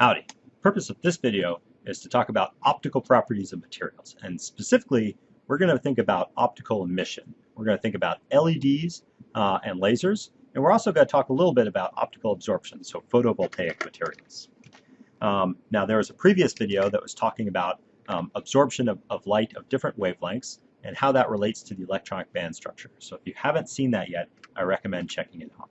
Howdy. The purpose of this video is to talk about optical properties of materials and specifically we're going to think about optical emission. We're going to think about LEDs uh, and lasers and we're also going to talk a little bit about optical absorption, so photovoltaic materials. Um, now there was a previous video that was talking about um, absorption of, of light of different wavelengths and how that relates to the electronic band structure. So if you haven't seen that yet, I recommend checking it out.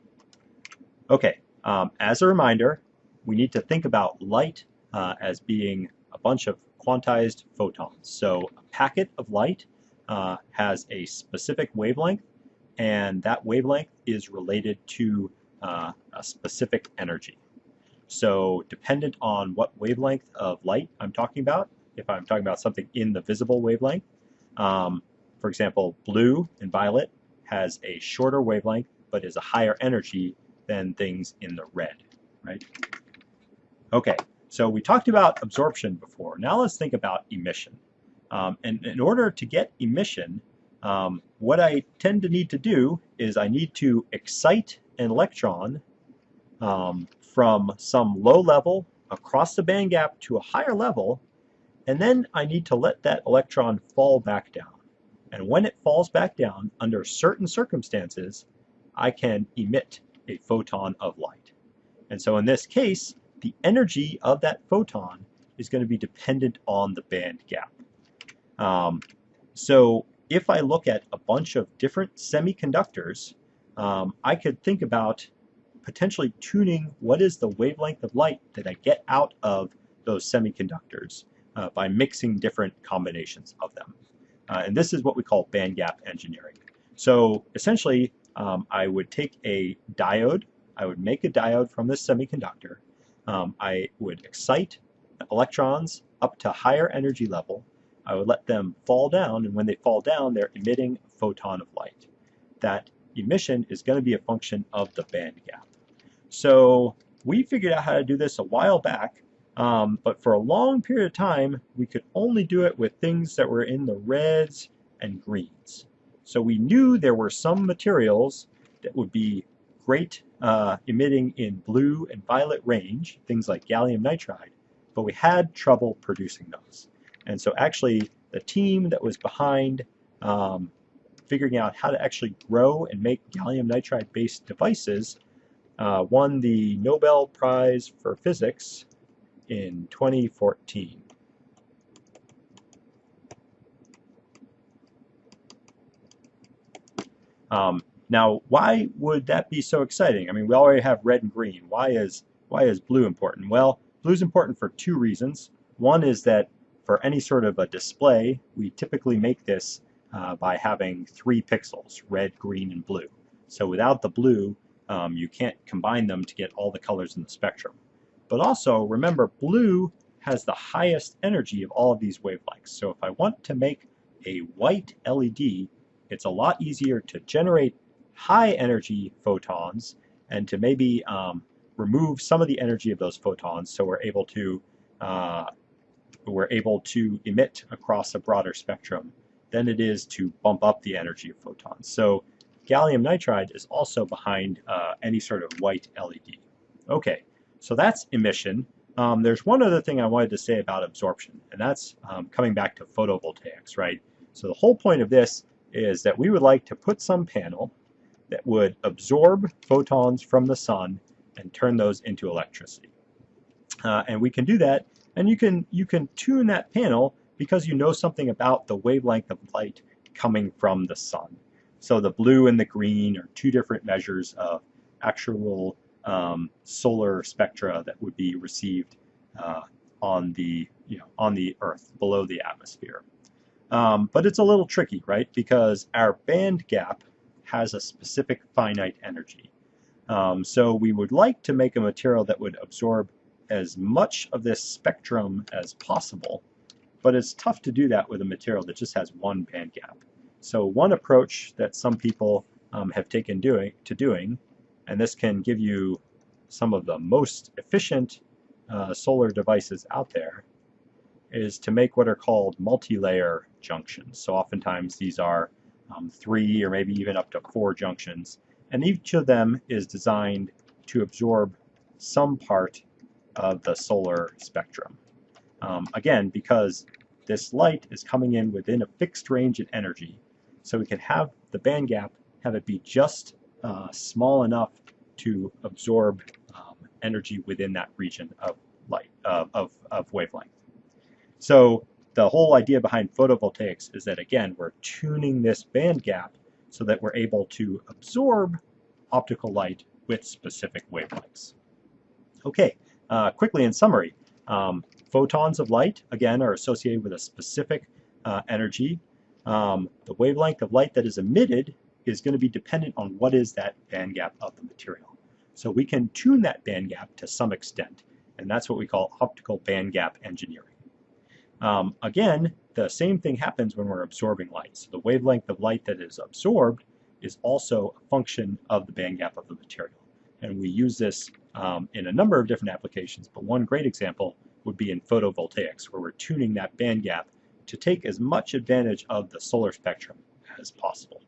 Okay, um, as a reminder, we need to think about light uh, as being a bunch of quantized photons. So a packet of light uh, has a specific wavelength, and that wavelength is related to uh, a specific energy. So dependent on what wavelength of light I'm talking about, if I'm talking about something in the visible wavelength, um, for example, blue and violet has a shorter wavelength but is a higher energy than things in the red, right? Okay, so we talked about absorption before. Now let's think about emission. Um, and in order to get emission, um, what I tend to need to do is I need to excite an electron um, from some low level across the band gap to a higher level, and then I need to let that electron fall back down. And when it falls back down, under certain circumstances, I can emit a photon of light. And so in this case, the energy of that photon is going to be dependent on the band gap. Um, so if I look at a bunch of different semiconductors, um, I could think about potentially tuning what is the wavelength of light that I get out of those semiconductors uh, by mixing different combinations of them. Uh, and this is what we call band gap engineering. So essentially, um, I would take a diode, I would make a diode from this semiconductor, um, I would excite electrons up to higher energy level. I would let them fall down, and when they fall down, they're emitting a photon of light. That emission is going to be a function of the band gap. So we figured out how to do this a while back, um, but for a long period of time, we could only do it with things that were in the reds and greens. So we knew there were some materials that would be great uh, emitting in blue and violet range, things like gallium nitride, but we had trouble producing those. And so actually the team that was behind um, figuring out how to actually grow and make gallium nitride based devices uh, won the Nobel Prize for Physics in 2014. Um, now, why would that be so exciting? I mean, we already have red and green. Why is why is blue important? Well, blue is important for two reasons. One is that for any sort of a display, we typically make this uh, by having three pixels, red, green, and blue. So without the blue, um, you can't combine them to get all the colors in the spectrum. But also, remember, blue has the highest energy of all of these wavelengths. So if I want to make a white LED, it's a lot easier to generate high energy photons and to maybe um, remove some of the energy of those photons so we're able to uh, we're able to emit across a broader spectrum than it is to bump up the energy of photons. So gallium nitride is also behind uh, any sort of white LED. Okay, so that's emission. Um, there's one other thing I wanted to say about absorption, and that's um, coming back to photovoltaics, right? So the whole point of this is that we would like to put some panel that would absorb photons from the sun and turn those into electricity. Uh, and we can do that, and you can you can tune that panel because you know something about the wavelength of light coming from the sun. So the blue and the green are two different measures of actual um, solar spectra that would be received uh, on the you know on the Earth below the atmosphere. Um, but it's a little tricky, right? Because our band gap has a specific finite energy. Um, so we would like to make a material that would absorb as much of this spectrum as possible, but it's tough to do that with a material that just has one band gap. So one approach that some people um, have taken doing to doing, and this can give you some of the most efficient uh, solar devices out there, is to make what are called multi-layer junctions. So oftentimes these are um, three or maybe even up to four junctions. And each of them is designed to absorb some part of the solar spectrum. Um, again, because this light is coming in within a fixed range in energy, so we can have the band gap, have it be just uh, small enough to absorb um, energy within that region of light, uh, of, of wavelength. So the whole idea behind photovoltaics is that, again, we're tuning this band gap so that we're able to absorb optical light with specific wavelengths. Okay, uh, quickly in summary, um, photons of light, again, are associated with a specific uh, energy. Um, the wavelength of light that is emitted is going to be dependent on what is that band gap of the material. So we can tune that band gap to some extent, and that's what we call optical band gap engineering. Um, again, the same thing happens when we're absorbing light. So the wavelength of light that is absorbed is also a function of the band gap of the material. And we use this um, in a number of different applications, but one great example would be in photovoltaics, where we're tuning that band gap to take as much advantage of the solar spectrum as possible.